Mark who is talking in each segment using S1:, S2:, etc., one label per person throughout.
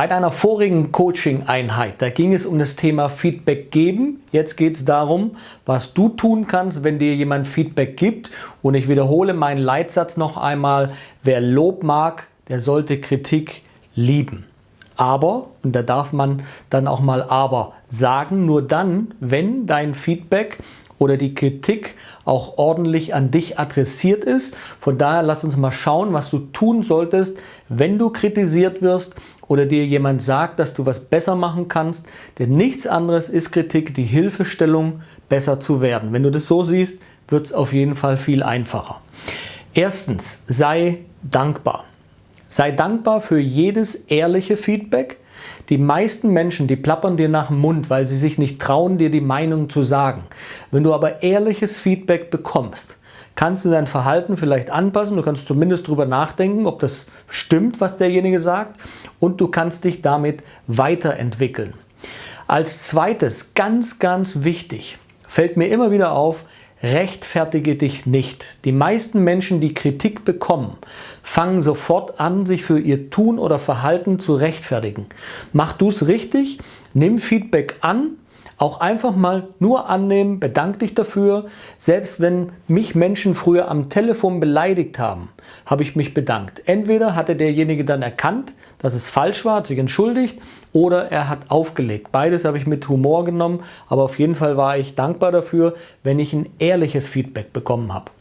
S1: Bei deiner vorigen Coaching-Einheit, da ging es um das Thema Feedback geben. Jetzt geht es darum, was du tun kannst, wenn dir jemand Feedback gibt. Und ich wiederhole meinen Leitsatz noch einmal, wer Lob mag, der sollte Kritik lieben. Aber, und da darf man dann auch mal aber sagen, nur dann, wenn dein Feedback oder die Kritik auch ordentlich an dich adressiert ist. Von daher lass uns mal schauen, was du tun solltest, wenn du kritisiert wirst oder dir jemand sagt, dass du was besser machen kannst. Denn nichts anderes ist Kritik, die Hilfestellung, besser zu werden. Wenn du das so siehst, wird es auf jeden Fall viel einfacher. Erstens, sei dankbar. Sei dankbar für jedes ehrliche Feedback, die meisten Menschen, die plappern dir nach dem Mund, weil sie sich nicht trauen, dir die Meinung zu sagen. Wenn du aber ehrliches Feedback bekommst, kannst du dein Verhalten vielleicht anpassen, du kannst zumindest darüber nachdenken, ob das stimmt, was derjenige sagt und du kannst dich damit weiterentwickeln. Als zweites, ganz, ganz wichtig, fällt mir immer wieder auf, rechtfertige dich nicht. Die meisten Menschen, die Kritik bekommen, fangen sofort an, sich für ihr Tun oder Verhalten zu rechtfertigen. Mach du es richtig, nimm Feedback an auch einfach mal nur annehmen, bedank dich dafür. Selbst wenn mich Menschen früher am Telefon beleidigt haben, habe ich mich bedankt. Entweder hatte derjenige dann erkannt, dass es falsch war, hat sich entschuldigt oder er hat aufgelegt. Beides habe ich mit Humor genommen, aber auf jeden Fall war ich dankbar dafür, wenn ich ein ehrliches Feedback bekommen habe.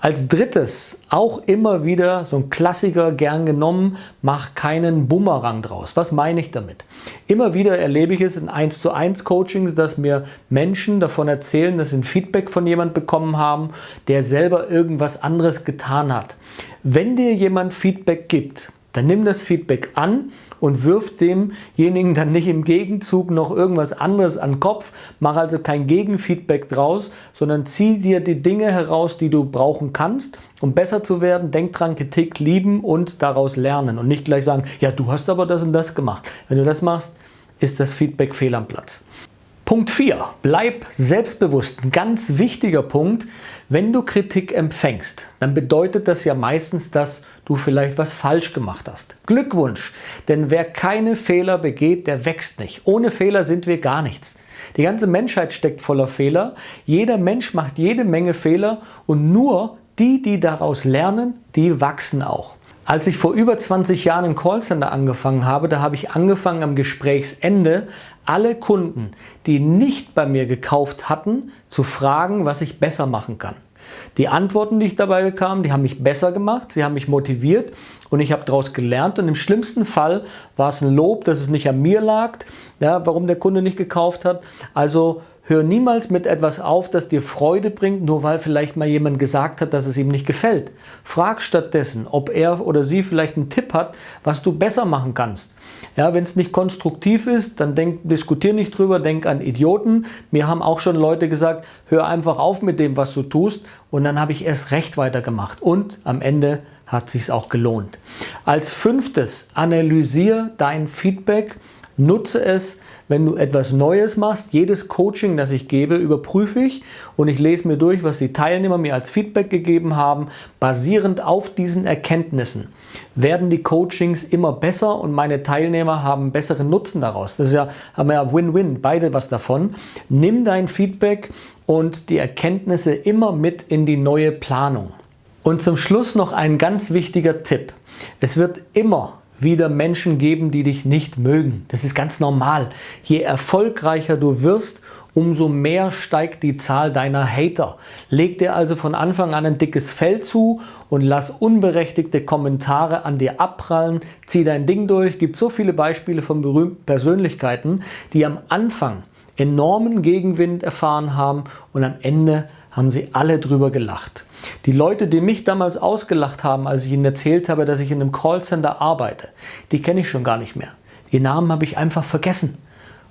S1: Als drittes, auch immer wieder so ein Klassiker gern genommen, mach keinen Bumerang draus. Was meine ich damit? Immer wieder erlebe ich es in 1 zu 1 Coachings, dass mir Menschen davon erzählen, dass sie ein Feedback von jemand bekommen haben, der selber irgendwas anderes getan hat. Wenn dir jemand Feedback gibt, dann nimm das Feedback an und wirf demjenigen dann nicht im Gegenzug noch irgendwas anderes an den Kopf. Mach also kein Gegenfeedback draus, sondern zieh dir die Dinge heraus, die du brauchen kannst, um besser zu werden. Denk dran, Kritik lieben und daraus lernen und nicht gleich sagen, ja, du hast aber das und das gemacht. Wenn du das machst, ist das Feedback fehl am Platz. Punkt 4. Bleib selbstbewusst. Ein ganz wichtiger Punkt. Wenn du Kritik empfängst, dann bedeutet das ja meistens, dass du vielleicht was falsch gemacht hast. Glückwunsch, denn wer keine Fehler begeht, der wächst nicht. Ohne Fehler sind wir gar nichts. Die ganze Menschheit steckt voller Fehler. Jeder Mensch macht jede Menge Fehler und nur die, die daraus lernen, die wachsen auch. Als ich vor über 20 Jahren im Callcenter angefangen habe, da habe ich angefangen am Gesprächsende alle Kunden, die nicht bei mir gekauft hatten, zu fragen, was ich besser machen kann. Die Antworten, die ich dabei bekam, die haben mich besser gemacht, sie haben mich motiviert und ich habe daraus gelernt und im schlimmsten Fall war es ein Lob, dass es nicht an mir lag, ja, warum der Kunde nicht gekauft hat. Also Hör niemals mit etwas auf, das dir Freude bringt, nur weil vielleicht mal jemand gesagt hat, dass es ihm nicht gefällt. Frag stattdessen, ob er oder sie vielleicht einen Tipp hat, was du besser machen kannst. Ja, Wenn es nicht konstruktiv ist, dann denk, diskutier nicht drüber, denk an Idioten. Mir haben auch schon Leute gesagt, hör einfach auf mit dem, was du tust und dann habe ich erst recht weitergemacht und am Ende hat sich auch gelohnt. Als fünftes, analysier dein Feedback Nutze es, wenn du etwas Neues machst. Jedes Coaching, das ich gebe, überprüfe ich und ich lese mir durch, was die Teilnehmer mir als Feedback gegeben haben. Basierend auf diesen Erkenntnissen werden die Coachings immer besser und meine Teilnehmer haben besseren Nutzen daraus. Das ist ja, haben wir ja Win-Win, beide was davon. Nimm dein Feedback und die Erkenntnisse immer mit in die neue Planung. Und zum Schluss noch ein ganz wichtiger Tipp. Es wird immer wieder Menschen geben, die dich nicht mögen. Das ist ganz normal. Je erfolgreicher du wirst, umso mehr steigt die Zahl deiner Hater. Leg dir also von Anfang an ein dickes Fell zu und lass unberechtigte Kommentare an dir abprallen. Zieh dein Ding durch. Gibt so viele Beispiele von berühmten Persönlichkeiten, die am Anfang enormen Gegenwind erfahren haben und am Ende haben sie alle drüber gelacht. Die Leute, die mich damals ausgelacht haben, als ich ihnen erzählt habe, dass ich in einem Callcenter arbeite, die kenne ich schon gar nicht mehr. Die Namen habe ich einfach vergessen.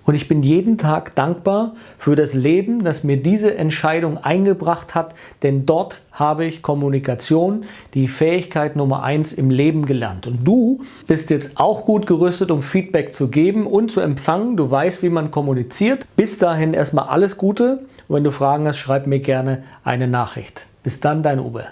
S1: Und ich bin jeden Tag dankbar für das Leben, das mir diese Entscheidung eingebracht hat, denn dort habe ich Kommunikation, die Fähigkeit Nummer eins im Leben gelernt. Und du bist jetzt auch gut gerüstet, um Feedback zu geben und zu empfangen. Du weißt, wie man kommuniziert. Bis dahin erstmal alles Gute. Und wenn du Fragen hast, schreib mir gerne eine Nachricht. Bis dann, dein Uwe.